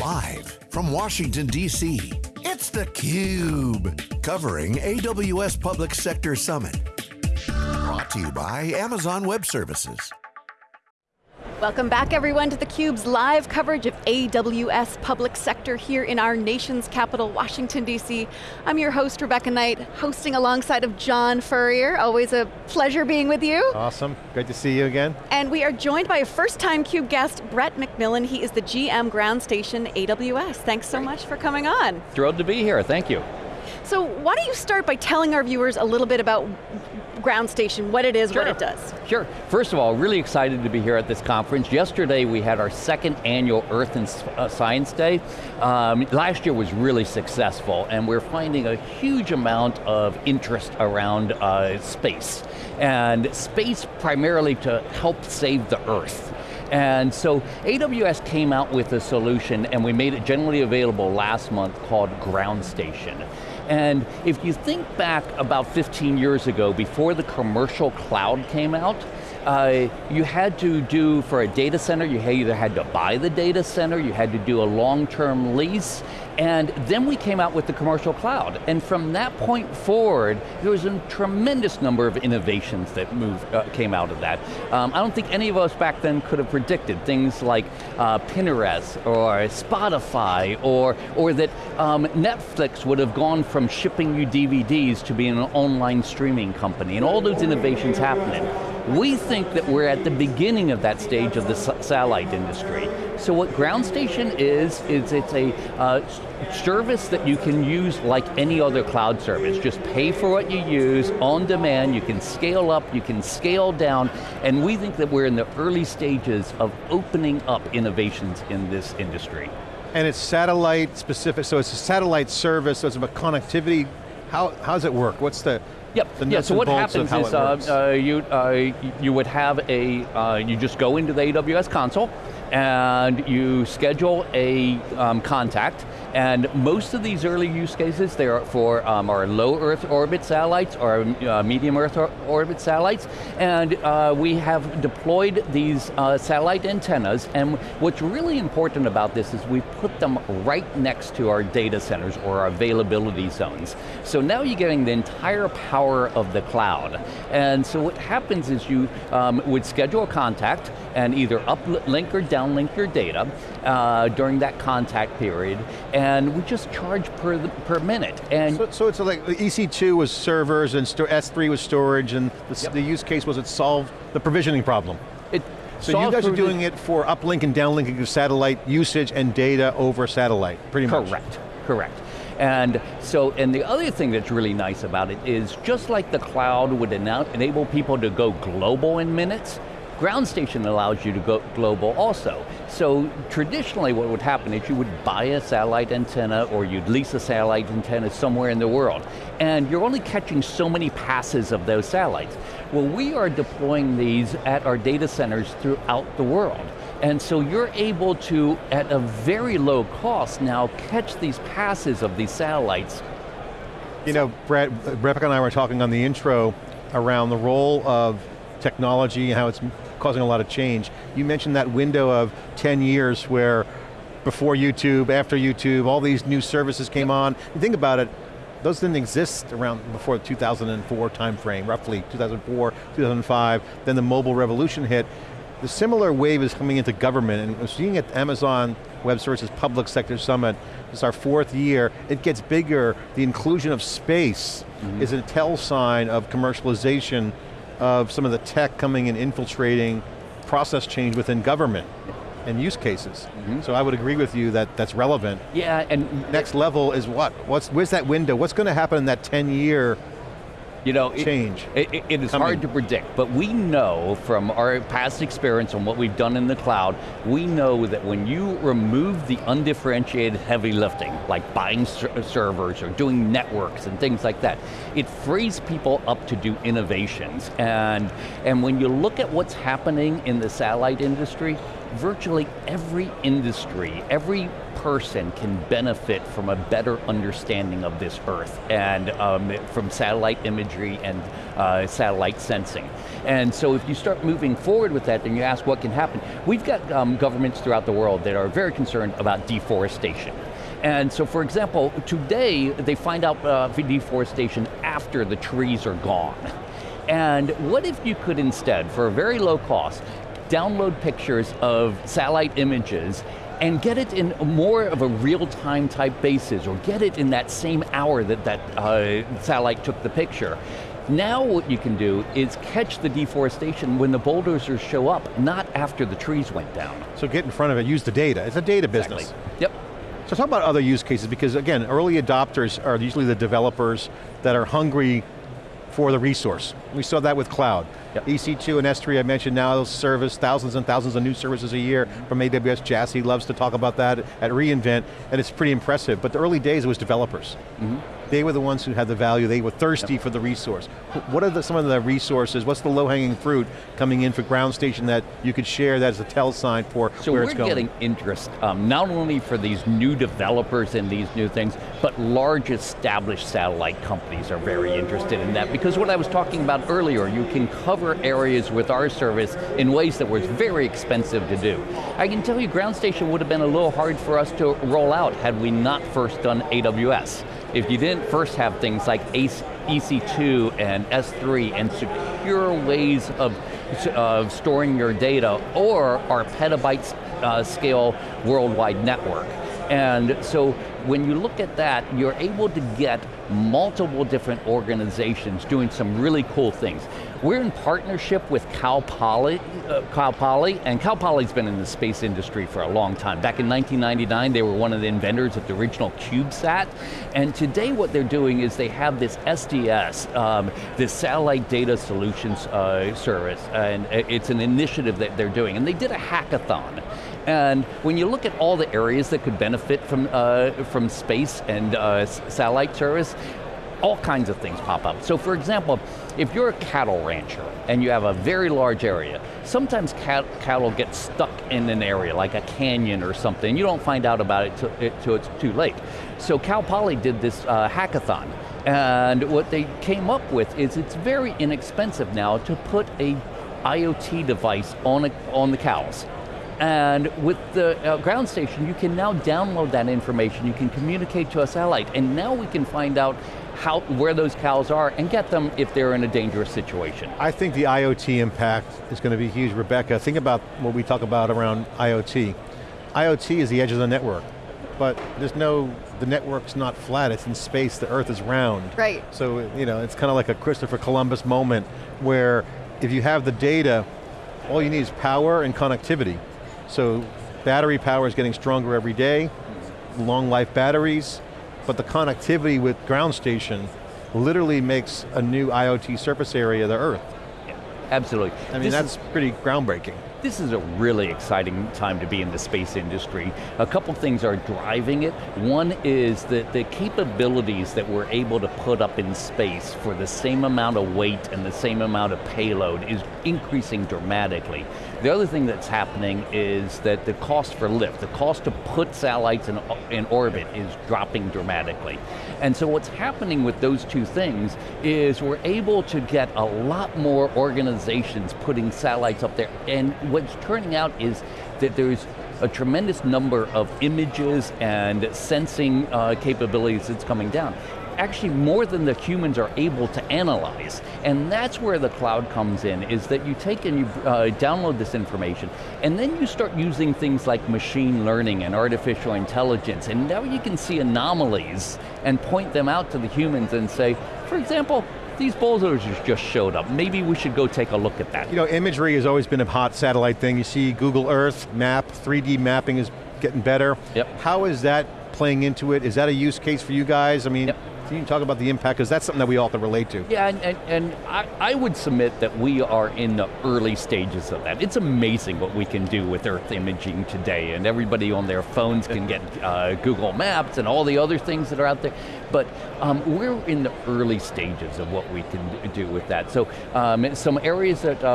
Live from Washington, D.C., it's theCUBE. Covering AWS Public Sector Summit. Brought to you by Amazon Web Services. Welcome back everyone to theCUBE's live coverage of AWS Public Sector here in our nation's capital, Washington DC. I'm your host, Rebecca Knight, hosting alongside of John Furrier. Always a pleasure being with you. Awesome, great to see you again. And we are joined by a first time CUBE guest, Brett McMillan. He is the GM Ground Station AWS. Thanks so much for coming on. Thrilled to be here, thank you. So why don't you start by telling our viewers a little bit about ground station, what it is, sure. what it does. Sure, first of all, really excited to be here at this conference. Yesterday we had our second annual Earth and uh, Science Day. Um, last year was really successful and we're finding a huge amount of interest around uh, space. And space primarily to help save the Earth. And so AWS came out with a solution and we made it generally available last month called Ground Station. And if you think back about 15 years ago, before the commercial cloud came out, uh, you had to do, for a data center, you either had to buy the data center, you had to do a long-term lease, and then we came out with the commercial cloud. And from that point forward, there was a tremendous number of innovations that moved, uh, came out of that. Um, I don't think any of us back then could have predicted things like uh, Pinterest or Spotify or, or that um, Netflix would have gone from shipping you DVDs to being an online streaming company and all those innovations happening. We think that we're at the beginning of that stage of the satellite industry. So what ground station is, is it's a uh, service that you can use like any other cloud service. Just pay for what you use, on demand, you can scale up, you can scale down, and we think that we're in the early stages of opening up innovations in this industry. And it's satellite specific, so it's a satellite service, so it's about connectivity. How, how does it work? What's the, Yep. yeah. So what happens is uh, uh, you uh, you would have a uh, you just go into the AWS console and you schedule a um, contact and most of these early use cases, they are for um, our low Earth orbit satellites or uh, medium Earth or orbit satellites. And uh, we have deployed these uh, satellite antennas. And what's really important about this is we put them right next to our data centers or our availability zones. So now you're getting the entire power of the cloud. And so what happens is you um, would schedule a contact and either uplink or downlink your data uh, during that contact period and we just charge per, the, per minute. And so, so, it's like EC2 was servers and S3 was storage and the, yep. the, use case was it solved the provisioning problem. It so you guys are doing it for uplink and downlinking of satellite usage and data over satellite, pretty much. Correct, correct. And so, and the other thing that's really nice about it is just like the cloud would enable people to go global in minutes, Ground station allows you to go global also. So traditionally what would happen is you would buy a satellite antenna or you'd lease a satellite antenna somewhere in the world. And you're only catching so many passes of those satellites. Well, we are deploying these at our data centers throughout the world. And so you're able to, at a very low cost now, catch these passes of these satellites. You know, Brett, Rebecca and I were talking on the intro around the role of technology and how it's causing a lot of change. You mentioned that window of 10 years where before YouTube, after YouTube, all these new services came yep. on. You think about it, those didn't exist around before the 2004 timeframe, roughly 2004, 2005, then the mobile revolution hit. The similar wave is coming into government, and we're seeing at Amazon Web Services Public Sector Summit, it's our fourth year, it gets bigger, the inclusion of space mm -hmm. is a tell sign of commercialization of some of the tech coming and infiltrating process change within government and use cases. Mm -hmm. So I would agree with you that that's relevant. Yeah, and next level is what? What's where's that window? What's going to happen in that 10 year you know, change. It, it, it is coming. hard to predict, but we know from our past experience and what we've done in the cloud, we know that when you remove the undifferentiated heavy lifting, like buying ser servers or doing networks and things like that, it frees people up to do innovations. And, and when you look at what's happening in the satellite industry, virtually every industry, every person can benefit from a better understanding of this Earth and um, from satellite imagery and uh, satellite sensing. And so if you start moving forward with that, then you ask what can happen. We've got um, governments throughout the world that are very concerned about deforestation. And so for example, today they find out uh, deforestation after the trees are gone. And what if you could instead, for a very low cost, download pictures of satellite images and get it in more of a real-time type basis, or get it in that same hour that that uh, satellite took the picture. Now what you can do is catch the deforestation when the bulldozers show up, not after the trees went down. So get in front of it, use the data. It's a data business. Exactly. Yep. So talk about other use cases, because again, early adopters are usually the developers that are hungry for the resource. We saw that with cloud. Yep. EC2 and S3 I mentioned now those service thousands and thousands of new services a year from AWS. Jassy loves to talk about that at reInvent, and it's pretty impressive. But the early days it was developers. Mm -hmm. They were the ones who had the value, they were thirsty yep. for the resource. What are the, some of the resources, what's the low-hanging fruit coming in for ground station that you could share that as a tell sign for so where it's going? So we're getting interest, um, not only for these new developers and these new things, but large established satellite companies are very interested in that because what I was talking about earlier, you can cover areas with our service in ways that was very expensive to do. I can tell you ground station would have been a little hard for us to roll out had we not first done AWS if you didn't first have things like EC2 and S3 and secure ways of, of storing your data or our petabyte uh, scale worldwide network. And so when you look at that, you're able to get multiple different organizations doing some really cool things. We're in partnership with Cal Poly, uh, Cal Poly, and Cal Poly's been in the space industry for a long time. Back in 1999, they were one of the inventors of the original CubeSat, and today what they're doing is they have this SDS, um, this Satellite Data Solutions uh, Service, and it's an initiative that they're doing, and they did a hackathon. And when you look at all the areas that could benefit from, uh, from space and uh, satellite service, all kinds of things pop up. So for example, if you're a cattle rancher and you have a very large area, sometimes cat cattle get stuck in an area, like a canyon or something. You don't find out about it until it's too late. So Cal Poly did this uh, hackathon. And what they came up with is it's very inexpensive now to put a IoT device on, a, on the cows. And with the uh, ground station, you can now download that information, you can communicate to a satellite, and now we can find out how, where those cows are and get them if they're in a dangerous situation. I think the IoT impact is going to be huge. Rebecca, think about what we talk about around IoT. IoT is the edge of the network, but there's no, the network's not flat, it's in space, the earth is round. Right. So, you know, it's kind of like a Christopher Columbus moment where if you have the data, all you need is power and connectivity. So battery power is getting stronger every day, long life batteries, but the connectivity with ground station literally makes a new IoT surface area of the Earth. Yeah, absolutely. I mean, this that's pretty groundbreaking. This is a really exciting time to be in the space industry. A couple things are driving it. One is that the capabilities that we're able to put up in space for the same amount of weight and the same amount of payload is increasing dramatically. The other thing that's happening is that the cost for lift, the cost to put satellites in, in orbit is dropping dramatically. And so what's happening with those two things is we're able to get a lot more organizations putting satellites up there. And what's turning out is that there's a tremendous number of images and sensing uh, capabilities that's coming down actually more than the humans are able to analyze. And that's where the cloud comes in, is that you take and you uh, download this information, and then you start using things like machine learning and artificial intelligence, and now you can see anomalies and point them out to the humans and say, for example, these bulldozers just showed up. Maybe we should go take a look at that. You know, imagery has always been a hot satellite thing. You see Google Earth, map, 3D mapping is getting better. Yep. How is that playing into it? Is that a use case for you guys? I mean, yep. Can you talk about the impact, because that's something that we all can relate to. Yeah, and, and, and I, I, would submit that we are in the early stages of that. It's amazing what we can do with Earth imaging today, and everybody on their phones can get uh, Google Maps and all the other things that are out there. But um, we're in the early stages of what we can do with that. So um, some areas that uh,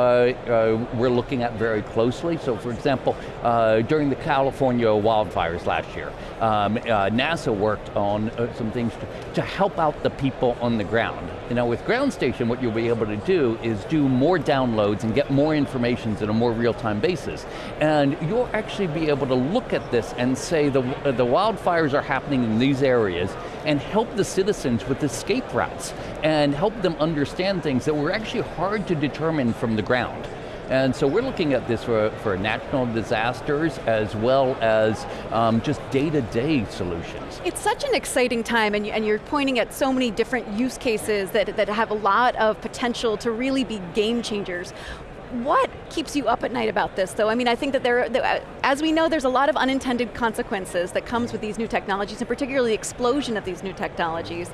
uh, we're looking at very closely, so for example, uh, during the California wildfires last year, um, uh, NASA worked on uh, some things to, to help out the people on the ground. You know, with Ground Station, what you'll be able to do is do more downloads and get more information on a more real-time basis. And you'll actually be able to look at this and say the, the wildfires are happening in these areas and help the citizens with escape routes and help them understand things that were actually hard to determine from the ground. And so we're looking at this for, for natural disasters as well as um, just day-to-day -day solutions. It's such an exciting time and, and you're pointing at so many different use cases that, that have a lot of potential to really be game changers. What keeps you up at night about this though? I mean, I think that there, uh, as we know, there's a lot of unintended consequences that comes with these new technologies and particularly the explosion of these new technologies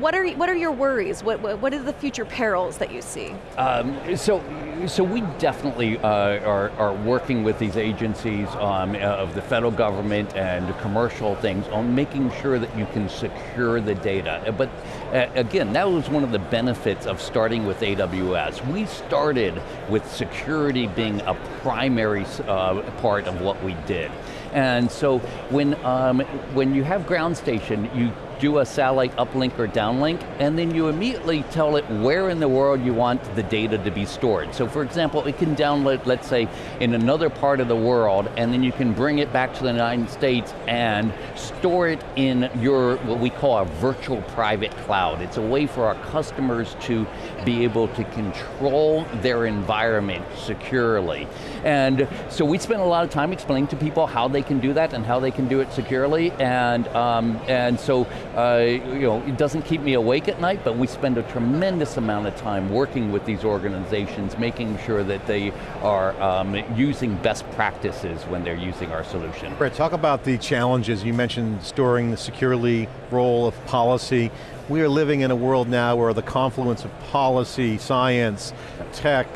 what are what are your worries? What what are the future perils that you see? Um, so so we definitely uh, are are working with these agencies um, of the federal government and commercial things on making sure that you can secure the data. But uh, again, that was one of the benefits of starting with AWS. We started with security being a primary uh, part of what we did. And so when, um, when you have ground station, you do a satellite uplink or downlink, and then you immediately tell it where in the world you want the data to be stored. So for example, it can download, let's say, in another part of the world, and then you can bring it back to the United States and store it in your, what we call a virtual private cloud. It's a way for our customers to be able to control their environment securely. And so we spend a lot of time explaining to people how they can do that and how they can do it securely, and, um, and so uh, you know, it doesn't keep me awake at night, but we spend a tremendous amount of time working with these organizations, making sure that they are um, using best practices when they're using our solution. Brett, talk about the challenges. You mentioned storing the securely role of policy. We are living in a world now where the confluence of policy, science, tech,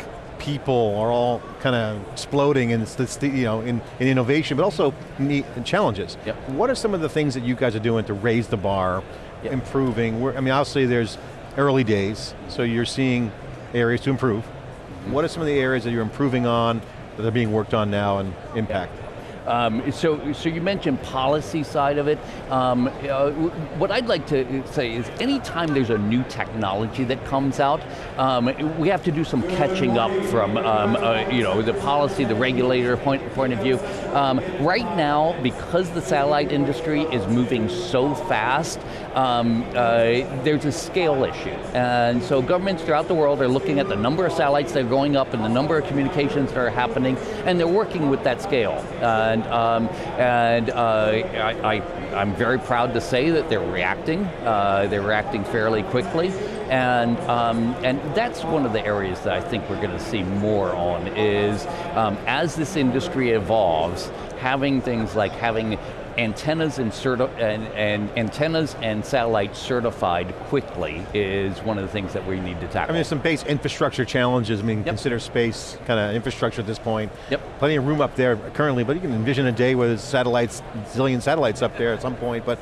people are all kind of exploding in, you know, in, in innovation, but also in challenges. Yep. What are some of the things that you guys are doing to raise the bar, yep. improving? We're, I mean, obviously there's early days, so you're seeing areas to improve. Mm -hmm. What are some of the areas that you're improving on, that are being worked on now and impact? Yep. Um, so, so you mentioned policy side of it. Um, uh, what I'd like to say is anytime there's a new technology that comes out, um, we have to do some catching up from um, uh, you know, the policy, the regulator point, point of view. Um, right now, because the satellite industry is moving so fast, um, uh, there's a scale issue. And so governments throughout the world are looking at the number of satellites that are going up and the number of communications that are happening, and they're working with that scale. Uh, and um, and uh, I, I, am very proud to say that they're reacting. Uh, they're reacting fairly quickly, and um, and that's one of the areas that I think we're going to see more on is um, as this industry evolves, having things like having antennas and, and, and, antennas and satellites certified quickly is one of the things that we need to tackle. I mean, there's some base infrastructure challenges. I mean, yep. consider space kind of infrastructure at this point. Yep. Plenty of room up there currently, but you can envision a day where there's satellites, zillion satellites up there at some point, but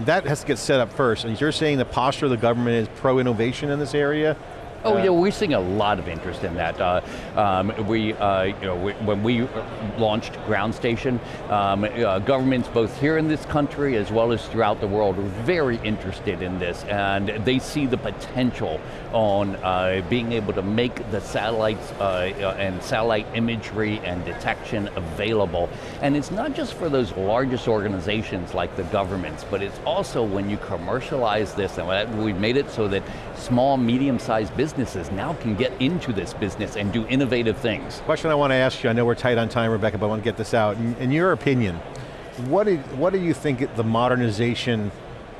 that has to get set up first. And you're saying the posture of the government is pro-innovation in this area? Oh yeah, we're seeing a lot of interest in that. Uh, um, we, uh, you know, we, when we launched Ground Station, um, uh, governments both here in this country as well as throughout the world are very interested in this, and they see the potential on uh, being able to make the satellites uh, and satellite imagery and detection available. And it's not just for those largest organizations like the governments, but it's also when you commercialize this, and we've made it so that small, medium-sized businesses now can get into this business and do innovative things. Question I want to ask you, I know we're tight on time, Rebecca, but I want to get this out. In, in your opinion, what do, what do you think the modernization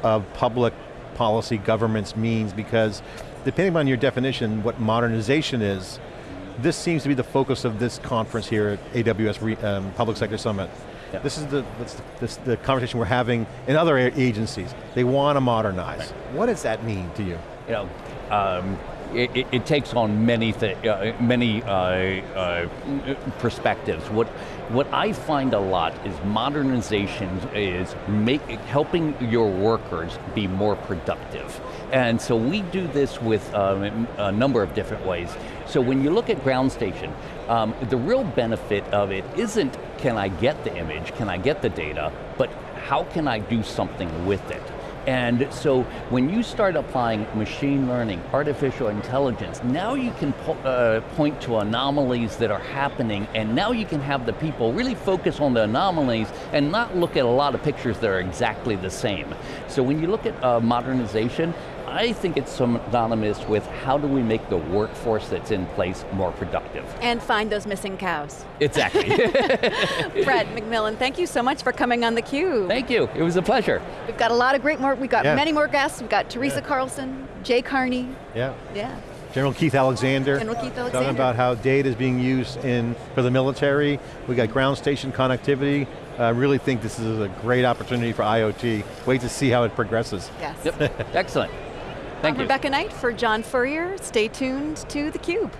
of public policy governments means? Because depending on your definition, what modernization is, this seems to be the focus of this conference here at AWS um, Public Sector Summit. Yep. This is the, this, the conversation we're having in other agencies. They want to modernize. Right. What does that mean to you? You know, um, it, it, it takes on many, uh, many uh, uh, perspectives. What, what I find a lot is modernization is make, helping your workers be more productive. And so we do this with um, a number of different ways. So when you look at ground station, um, the real benefit of it isn't can I get the image, can I get the data, but how can I do something with it? And so when you start applying machine learning, artificial intelligence, now you can po uh, point to anomalies that are happening and now you can have the people really focus on the anomalies and not look at a lot of pictures that are exactly the same. So when you look at uh, modernization, I think it's synonymous with how do we make the workforce that's in place more productive. And find those missing cows. Exactly. Brett McMillan, thank you so much for coming on theCUBE. Thank you, it was a pleasure. We've got a lot of great more, we've got yeah. many more guests. We've got Teresa yeah. Carlson, Jay Carney. Yeah. Yeah. General Keith Alexander. General Keith Alexander. Talking about how data is being used in for the military. We got ground station connectivity. I really think this is a great opportunity for IoT. Wait to see how it progresses. Yes. Yep, excellent. Thank I'm you. Rebecca Knight for John Furrier. Stay tuned to theCUBE.